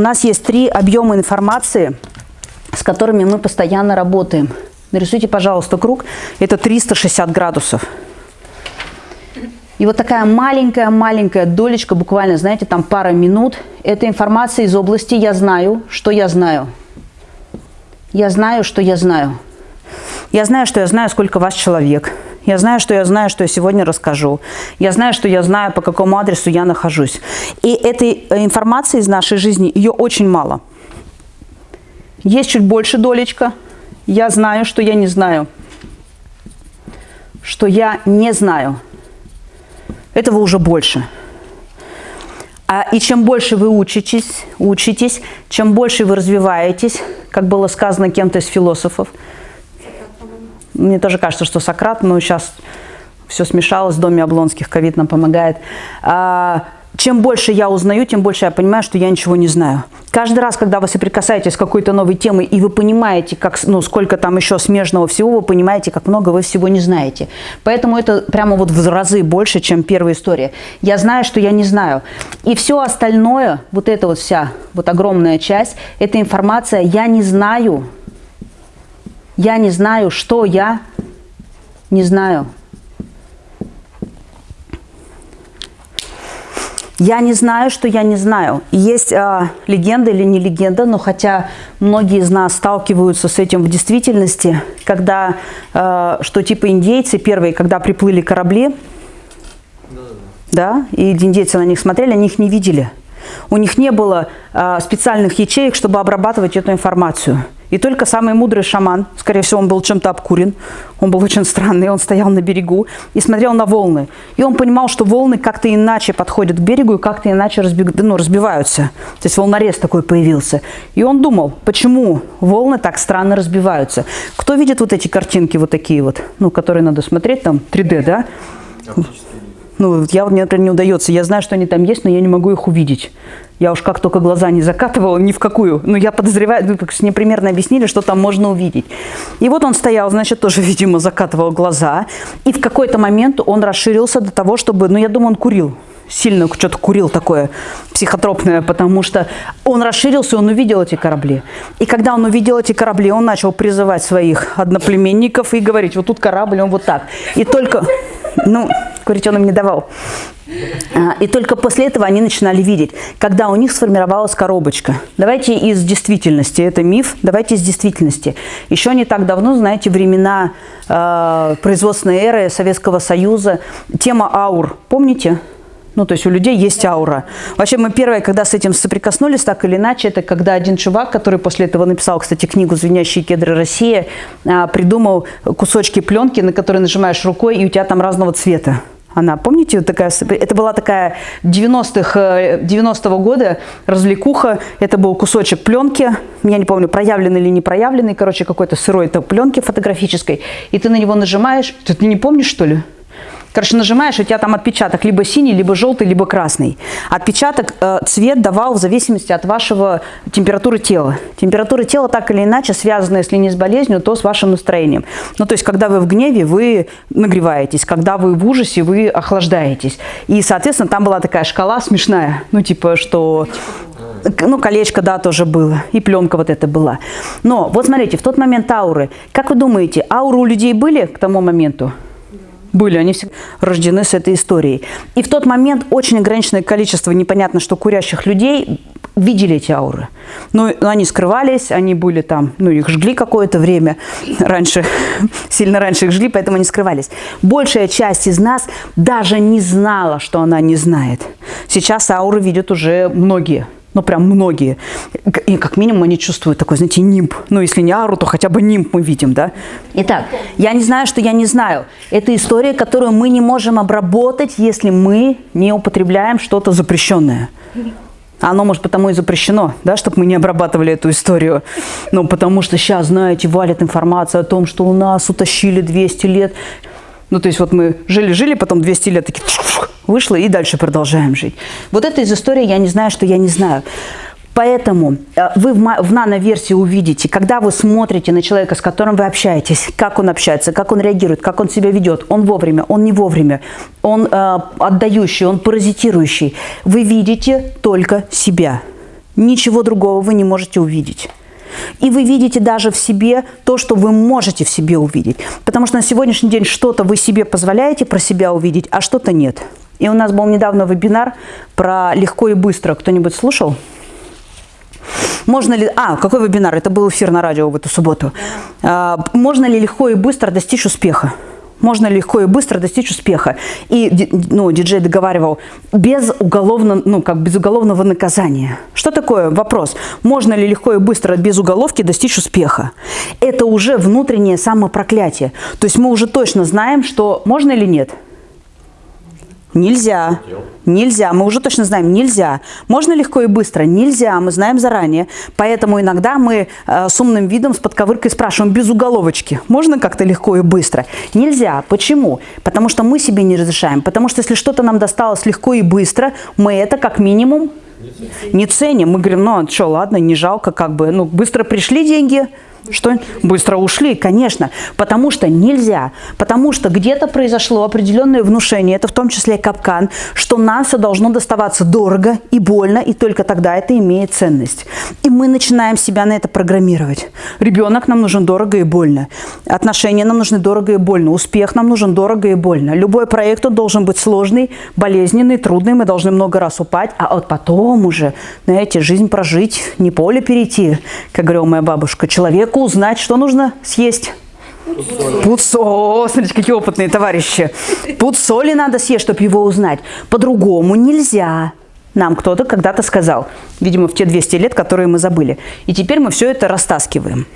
У нас есть три объема информации, с которыми мы постоянно работаем. Нарисуйте, пожалуйста, круг. Это 360 градусов. И вот такая маленькая-маленькая долечка, буквально, знаете, там пара минут, это информация из области «я знаю, что я знаю». Я знаю, что я знаю. Я знаю, что я знаю, сколько вас человек. Я знаю, что я знаю, что я сегодня расскажу. Я знаю, что я знаю, по какому адресу я нахожусь. И этой э, информации из нашей жизни, ее очень мало. Есть чуть больше долечка. Я знаю, что я не знаю. Что я не знаю. Этого уже больше. А, и чем больше вы учитесь, учитесь, чем больше вы развиваетесь, как было сказано кем-то из философов, мне тоже кажется, что Сократ, но сейчас все смешалось, в доме Облонских ковид нам помогает. А, чем больше я узнаю, тем больше я понимаю, что я ничего не знаю. Каждый раз, когда вы соприкасаетесь с какой-то новой темой, и вы понимаете, как, ну, сколько там еще смежного всего, вы понимаете, как много вы всего не знаете. Поэтому это прямо вот в разы больше, чем первая история. Я знаю, что я не знаю. И все остальное, вот эта вот вся, вот огромная часть, это информация «я не знаю». Я не знаю, что я не знаю. Я не знаю, что я не знаю. Есть э, легенда или не легенда, но хотя многие из нас сталкиваются с этим в действительности, когда, э, что типа индейцы первые, когда приплыли корабли, да, да, и индейцы на них смотрели, они их не видели. У них не было э, специальных ячеек, чтобы обрабатывать эту информацию. И только самый мудрый шаман, скорее всего, он был чем-то обкурен, он был очень странный, он стоял на берегу и смотрел на волны. И он понимал, что волны как-то иначе подходят к берегу и как-то иначе разбег... ну, разбиваются. То есть волнорез такой появился. И он думал, почему волны так странно разбиваются. Кто видит вот эти картинки вот такие вот, ну, которые надо смотреть, там 3D, да? Ну, я, мне, например, не удается. Я знаю, что они там есть, но я не могу их увидеть. Я уж как только глаза не закатывала, ни в какую. Но я подозреваю, ну, мне примерно объяснили, что там можно увидеть. И вот он стоял, значит, тоже, видимо, закатывал глаза. И в какой-то момент он расширился до того, чтобы... Ну, я думаю, он курил сильно что-то курил такое психотропное, потому что он расширился, он увидел эти корабли. И когда он увидел эти корабли, он начал призывать своих одноплеменников и говорить, вот тут корабль, он вот так. И только, ну, курить он им не давал. А, и только после этого они начинали видеть, когда у них сформировалась коробочка. Давайте из действительности, это миф, давайте из действительности. Еще не так давно, знаете, времена э, производственной эры Советского Союза, тема аур, помните? Ну, то есть у людей есть аура. Вообще мы первые, когда с этим соприкоснулись, так или иначе, это когда один чувак, который после этого написал, кстати, книгу «Звенящие кедры России», а, придумал кусочки пленки, на которые нажимаешь рукой, и у тебя там разного цвета. Она, помните, вот такая, это была такая 90-х, 90-го э, года развлекуха, это был кусочек пленки, я не помню, проявленный или не проявленный, короче, какой-то сырой это пленки фотографической, и ты на него нажимаешь, ты, ты не помнишь, что ли? Короче, нажимаешь, у тебя там отпечаток либо синий, либо желтый, либо красный. Отпечаток, э, цвет давал в зависимости от вашего температуры тела. Температура тела так или иначе связана, если не с болезнью, то с вашим настроением. Ну, то есть, когда вы в гневе, вы нагреваетесь, когда вы в ужасе, вы охлаждаетесь. И, соответственно, там была такая шкала смешная, ну, типа, что... Ну, колечко, да, тоже было. И пленка вот эта была. Но, вот смотрите, в тот момент ауры. Как вы думаете, ауры у людей были к тому моменту? Были, они все рождены с этой историей. И в тот момент очень ограниченное количество, непонятно что, курящих людей видели эти ауры. Но, но они скрывались, они были там, ну, их жгли какое-то время раньше, сильно раньше их жгли, поэтому они скрывались. Большая часть из нас даже не знала, что она не знает. Сейчас ауры видят уже многие ну, прям многие. И как минимум они чувствуют такой, знаете, нимб. Ну, если не ару, то хотя бы нимб мы видим, да? Итак, я не знаю, что я не знаю. Это история, которую мы не можем обработать, если мы не употребляем что-то запрещенное. Оно, может, потому и запрещено, да, чтобы мы не обрабатывали эту историю. Ну, потому что сейчас, знаете, валит информация о том, что у нас утащили 200 лет. Ну, то есть вот мы жили-жили, потом 200 лет такие вышло и дальше продолжаем жить. Вот это из истории «Я не знаю, что я не знаю». Поэтому э, вы в нано-версии увидите, когда вы смотрите на человека, с которым вы общаетесь, как он общается, как он реагирует, как он себя ведет, он вовремя, он не вовремя, он э, отдающий, он паразитирующий, вы видите только себя. Ничего другого вы не можете увидеть. И вы видите даже в себе то, что вы можете в себе увидеть. Потому что на сегодняшний день что-то вы себе позволяете про себя увидеть, а что-то нет. И у нас был недавно вебинар про легко и быстро. Кто-нибудь слушал? Можно ли... А, какой вебинар? Это был эфир на радио в эту субботу. А, можно ли легко и быстро достичь успеха? можно легко и быстро достичь успеха. И ну, диджей договаривал, без, уголовно, ну, как без уголовного наказания. Что такое? Вопрос. Можно ли легко и быстро без уголовки достичь успеха? Это уже внутреннее самопроклятие. То есть мы уже точно знаем, что можно или нет. Нельзя. Нельзя. Мы уже точно знаем, нельзя. Можно легко и быстро? Нельзя. Мы знаем заранее. Поэтому иногда мы э, с умным видом, с подковыркой спрашиваем без уголовочки. Можно как-то легко и быстро? Нельзя. Почему? Потому что мы себе не разрешаем. Потому что если что-то нам досталось легко и быстро, мы это как минимум не ценим. Мы говорим, ну а что, ладно, не жалко, как бы, ну быстро пришли деньги – что? Быстро ушли, конечно. Потому что нельзя. Потому что где-то произошло определенное внушение, это в том числе капкан, что нам все должно доставаться дорого и больно, и только тогда это имеет ценность. И мы начинаем себя на это программировать. Ребенок нам нужен дорого и больно. Отношения нам нужны дорого и больно. Успех нам нужен дорого и больно. Любой проект он должен быть сложный, болезненный, трудный. Мы должны много раз упасть, а вот потом уже, знаете, жизнь прожить, не поле перейти, как говорила моя бабушка. Человеку узнать, что нужно съесть. Пуд соли. Смотрите, какие опытные товарищи. Пуд соли надо съесть, чтобы его узнать. По-другому нельзя. Нам кто-то когда-то сказал. Видимо, в те 200 лет, которые мы забыли. И теперь мы все это растаскиваем.